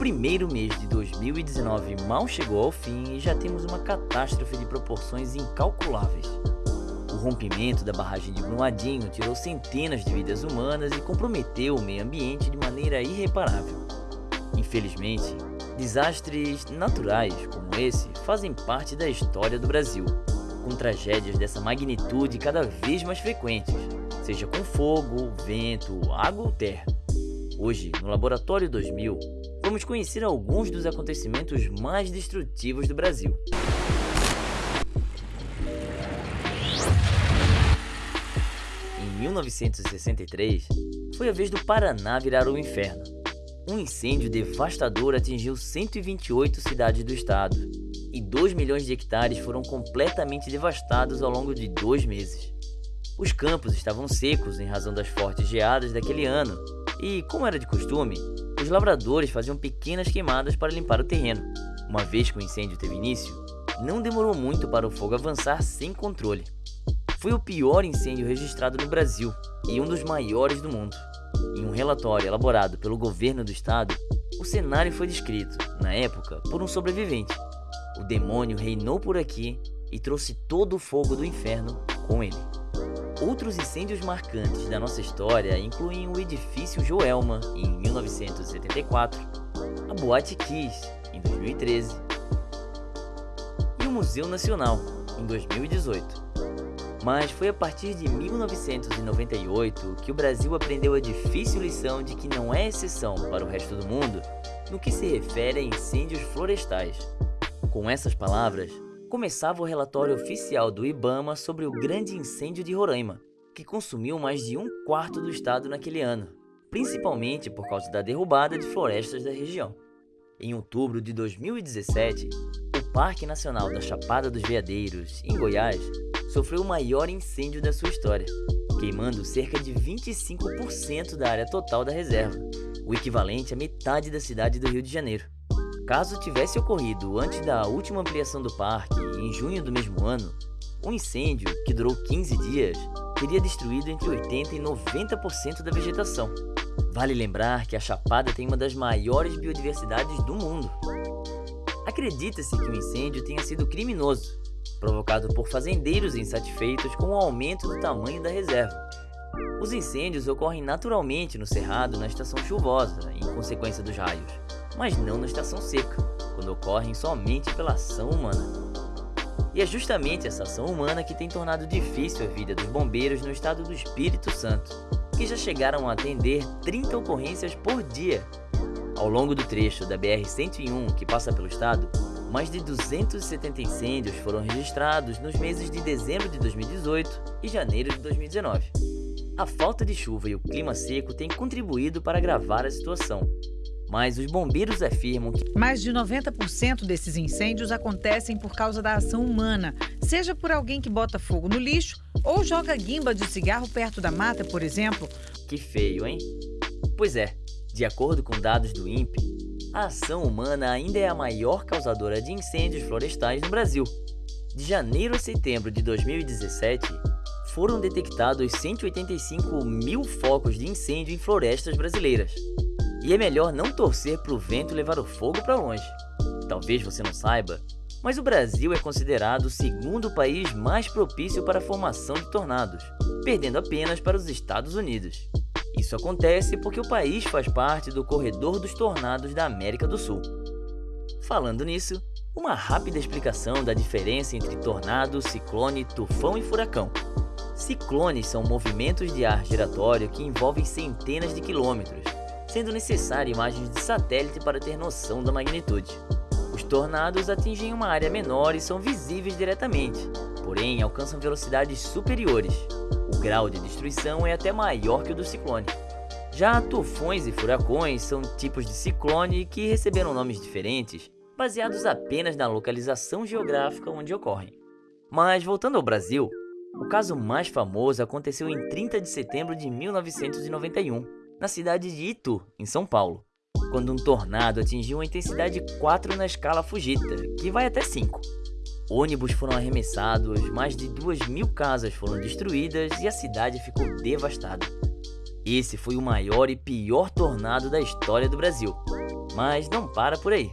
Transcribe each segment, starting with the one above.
primeiro mês de 2019 mal chegou ao fim e já temos uma catástrofe de proporções incalculáveis. O rompimento da barragem de Brumadinho tirou centenas de vidas humanas e comprometeu o meio ambiente de maneira irreparável. Infelizmente, desastres naturais como esse fazem parte da história do Brasil, com tragédias dessa magnitude cada vez mais frequentes, seja com fogo, vento, água ou terra. Hoje, no Laboratório 2000, vamos conhecer alguns dos acontecimentos mais destrutivos do Brasil. Em 1963, foi a vez do Paraná virar o inferno. Um incêndio devastador atingiu 128 cidades do estado e 2 milhões de hectares foram completamente devastados ao longo de dois meses. Os campos estavam secos em razão das fortes geadas daquele ano e, como era de costume, os lavradores faziam pequenas queimadas para limpar o terreno. Uma vez que o incêndio teve início, não demorou muito para o fogo avançar sem controle. Foi o pior incêndio registrado no Brasil e um dos maiores do mundo. Em um relatório elaborado pelo governo do estado, o cenário foi descrito, na época, por um sobrevivente. O demônio reinou por aqui e trouxe todo o fogo do inferno com ele. Outros incêndios marcantes da nossa história incluem o edifício Joelma, em 1974, a Boate Kiss, em 2013, e o Museu Nacional, em 2018. Mas foi a partir de 1998 que o Brasil aprendeu a difícil lição de que não é exceção para o resto do mundo no que se refere a incêndios florestais. Com essas palavras, começava o relatório oficial do IBAMA sobre o grande incêndio de Roraima, que consumiu mais de um quarto do estado naquele ano, principalmente por causa da derrubada de florestas da região. Em outubro de 2017, o Parque Nacional da Chapada dos Veadeiros, em Goiás, sofreu o maior incêndio da sua história, queimando cerca de 25% da área total da reserva, o equivalente a metade da cidade do Rio de Janeiro. Caso tivesse ocorrido antes da última ampliação do parque, em junho do mesmo ano, um incêndio, que durou 15 dias, teria destruído entre 80% e 90% da vegetação. Vale lembrar que a Chapada tem uma das maiores biodiversidades do mundo. Acredita-se que o incêndio tenha sido criminoso, provocado por fazendeiros insatisfeitos com o aumento do tamanho da reserva. Os incêndios ocorrem naturalmente no cerrado na estação chuvosa, em consequência dos raios mas não na estação seca, quando ocorrem somente pela ação humana. E é justamente essa ação humana que tem tornado difícil a vida dos bombeiros no estado do Espírito Santo, que já chegaram a atender 30 ocorrências por dia. Ao longo do trecho da BR-101 que passa pelo estado, mais de 270 incêndios foram registrados nos meses de dezembro de 2018 e janeiro de 2019. A falta de chuva e o clima seco têm contribuído para agravar a situação, mas os bombeiros afirmam que mais de 90% desses incêndios acontecem por causa da ação humana, seja por alguém que bota fogo no lixo ou joga guimba de cigarro perto da mata, por exemplo. Que feio, hein? Pois é, de acordo com dados do INPE, a ação humana ainda é a maior causadora de incêndios florestais no Brasil. De janeiro a setembro de 2017, foram detectados 185 mil focos de incêndio em florestas brasileiras. E é melhor não torcer para o vento levar o fogo para longe. Talvez você não saiba, mas o Brasil é considerado o segundo país mais propício para a formação de tornados, perdendo apenas para os Estados Unidos. Isso acontece porque o país faz parte do Corredor dos Tornados da América do Sul. Falando nisso, uma rápida explicação da diferença entre tornado, ciclone, tufão e furacão. Ciclones são movimentos de ar giratório que envolvem centenas de quilômetros, sendo necessário imagens de satélite para ter noção da magnitude. Os tornados atingem uma área menor e são visíveis diretamente, porém alcançam velocidades superiores. O grau de destruição é até maior que o do ciclone. Já tufões e furacões são tipos de ciclone que receberam nomes diferentes, baseados apenas na localização geográfica onde ocorrem. Mas voltando ao Brasil, o caso mais famoso aconteceu em 30 de setembro de 1991, na cidade de Itu, em São Paulo, quando um tornado atingiu uma intensidade 4 na escala Fujita, que vai até 5. Ônibus foram arremessados, mais de 2 mil casas foram destruídas e a cidade ficou devastada. Esse foi o maior e pior tornado da história do Brasil. Mas não para por aí.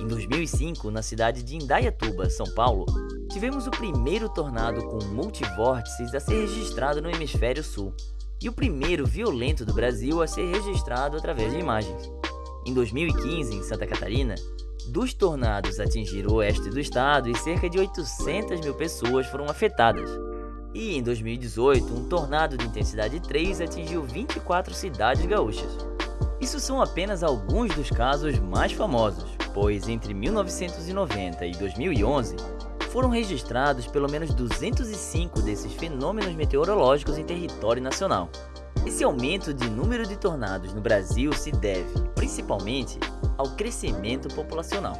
Em 2005, na cidade de Indaiatuba, São Paulo, tivemos o primeiro tornado com multivórtices a ser registrado no hemisfério sul e o primeiro violento do Brasil a ser registrado através de imagens. Em 2015, em Santa Catarina, dos tornados atingiram o oeste do estado e cerca de 800 mil pessoas foram afetadas. E em 2018, um tornado de intensidade 3 atingiu 24 cidades gaúchas. Isso são apenas alguns dos casos mais famosos, pois entre 1990 e 2011 foram registrados pelo menos 205 desses fenômenos meteorológicos em território nacional. Esse aumento de número de tornados no Brasil se deve, principalmente, ao crescimento populacional.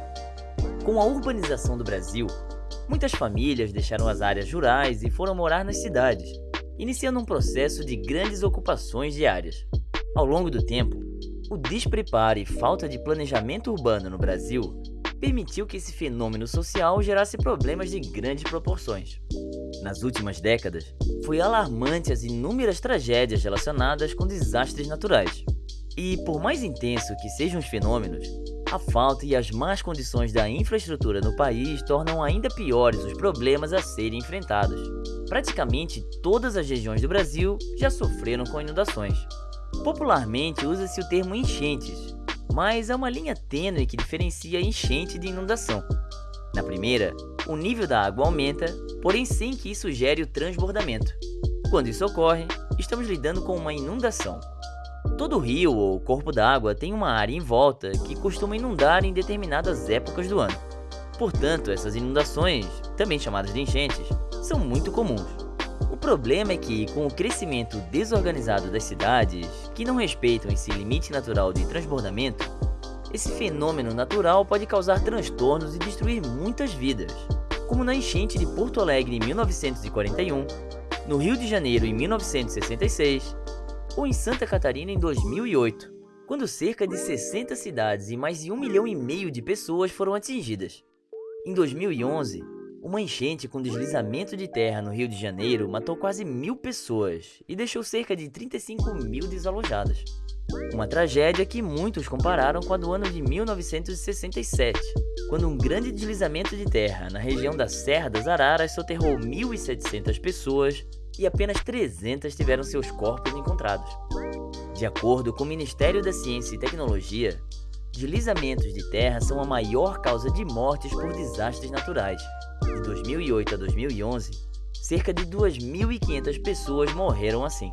Com a urbanização do Brasil, muitas famílias deixaram as áreas rurais e foram morar nas cidades, iniciando um processo de grandes ocupações diárias. Ao longo do tempo, o despreparo e falta de planejamento urbano no Brasil permitiu que esse fenômeno social gerasse problemas de grandes proporções. Nas últimas décadas, foi alarmante as inúmeras tragédias relacionadas com desastres naturais. E por mais intenso que sejam os fenômenos, a falta e as más condições da infraestrutura no país tornam ainda piores os problemas a serem enfrentados. Praticamente todas as regiões do Brasil já sofreram com inundações. Popularmente usa-se o termo enchentes, mas há uma linha tênue que diferencia enchente de inundação. Na primeira, o nível da água aumenta, porém sem que isso gere o transbordamento. Quando isso ocorre, estamos lidando com uma inundação. Todo rio ou corpo d'água tem uma área em volta que costuma inundar em determinadas épocas do ano. Portanto, essas inundações, também chamadas de enchentes, são muito comuns. Problema é que, com o crescimento desorganizado das cidades, que não respeitam esse limite natural de transbordamento, esse fenômeno natural pode causar transtornos e destruir muitas vidas, como na enchente de Porto Alegre em 1941, no Rio de Janeiro em 1966 ou em Santa Catarina em 2008, quando cerca de 60 cidades e mais de um milhão e meio de pessoas foram atingidas. Em 2011, uma enchente com deslizamento de terra no Rio de Janeiro matou quase mil pessoas e deixou cerca de 35 mil desalojadas. Uma tragédia que muitos compararam com a do ano de 1967, quando um grande deslizamento de terra na região da Serra das Araras soterrou 1.700 pessoas e apenas 300 tiveram seus corpos encontrados. De acordo com o Ministério da Ciência e Tecnologia, deslizamentos de terra são a maior causa de mortes por desastres naturais de 2008 a 2011, cerca de 2.500 pessoas morreram assim.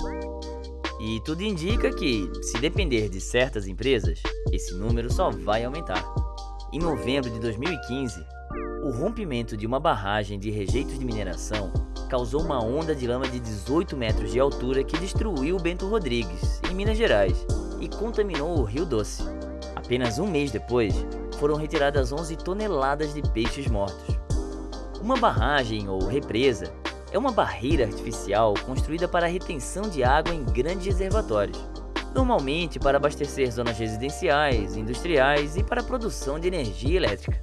E tudo indica que, se depender de certas empresas, esse número só vai aumentar. Em novembro de 2015, o rompimento de uma barragem de rejeitos de mineração causou uma onda de lama de 18 metros de altura que destruiu Bento Rodrigues, em Minas Gerais, e contaminou o Rio Doce. Apenas um mês depois, foram retiradas 11 toneladas de peixes mortos. Uma barragem ou represa é uma barreira artificial construída para a retenção de água em grandes reservatórios, normalmente para abastecer zonas residenciais, industriais e para a produção de energia elétrica.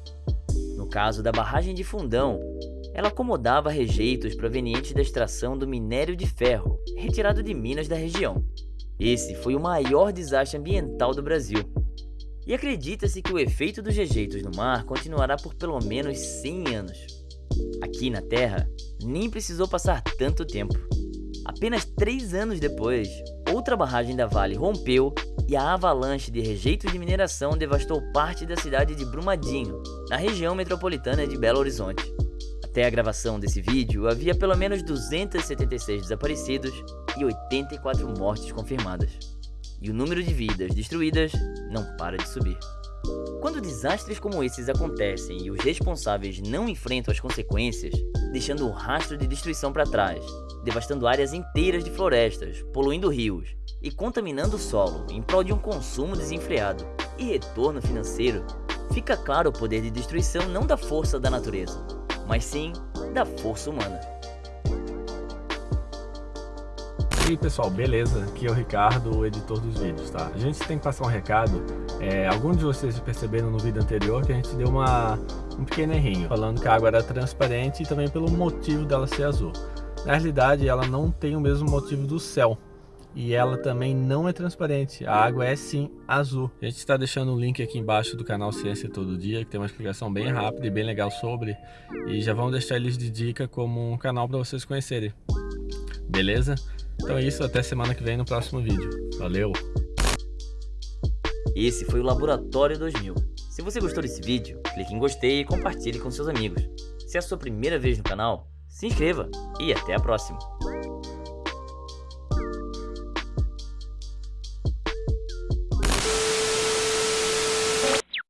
No caso da barragem de Fundão, ela acomodava rejeitos provenientes da extração do minério de ferro, retirado de minas da região. Esse foi o maior desastre ambiental do Brasil. E acredita-se que o efeito dos rejeitos no mar continuará por pelo menos 100 anos. Aqui na Terra, nem precisou passar tanto tempo. Apenas três anos depois, outra barragem da Vale rompeu e a avalanche de rejeitos de mineração devastou parte da cidade de Brumadinho, na região metropolitana de Belo Horizonte. Até a gravação desse vídeo, havia pelo menos 276 desaparecidos e 84 mortes confirmadas. E o número de vidas destruídas não para de subir. Quando desastres como esses acontecem e os responsáveis não enfrentam as consequências, deixando um rastro de destruição para trás, devastando áreas inteiras de florestas, poluindo rios e contaminando o solo em prol de um consumo desenfreado e retorno financeiro, fica claro o poder de destruição não da força da natureza, mas sim da força humana. Aí pessoal, beleza? Aqui é o Ricardo, o editor dos vídeos, tá? A gente tem que passar um recado, é, alguns de vocês perceberam no vídeo anterior que a gente deu uma, um pequeno errinho, falando que a água era transparente e também pelo motivo dela ser azul. Na realidade, ela não tem o mesmo motivo do céu. e ela também não é transparente. A água é sim azul. A gente está deixando o link aqui embaixo do canal Ciência Todo Dia, que tem uma explicação bem rápida e bem legal sobre. E já vamos deixar eles de dica como um canal para vocês conhecerem. Beleza? Então é isso, até semana que vem no próximo vídeo. Valeu! Esse foi o Laboratório 2000. Se você gostou desse vídeo, clique em gostei e compartilhe com seus amigos. Se é a sua primeira vez no canal, se inscreva e até a próxima!